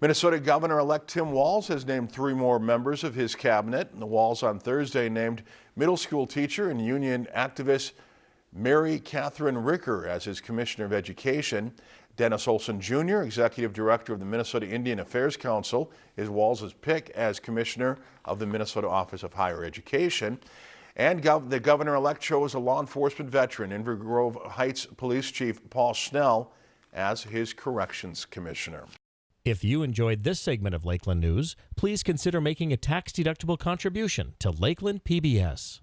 Minnesota Governor-elect Tim Walz has named three more members of his cabinet. The Walz on Thursday named middle school teacher and union activist Mary Cathryn Ricker as his Commissioner of Education. Dennis Olson Jr., Executive Director of the Minnesota Indian Affairs Council, is Walz's pick as Commissioner of the Minnesota Office of Higher Education. And gov the governor-elect chose a law enforcement veteran, Inver Grove Heights Police Chief Paul Schnell, as his Corrections Commissioner. If you enjoyed this segment of Lakeland News, please consider making a tax-deductible contribution to Lakeland PBS.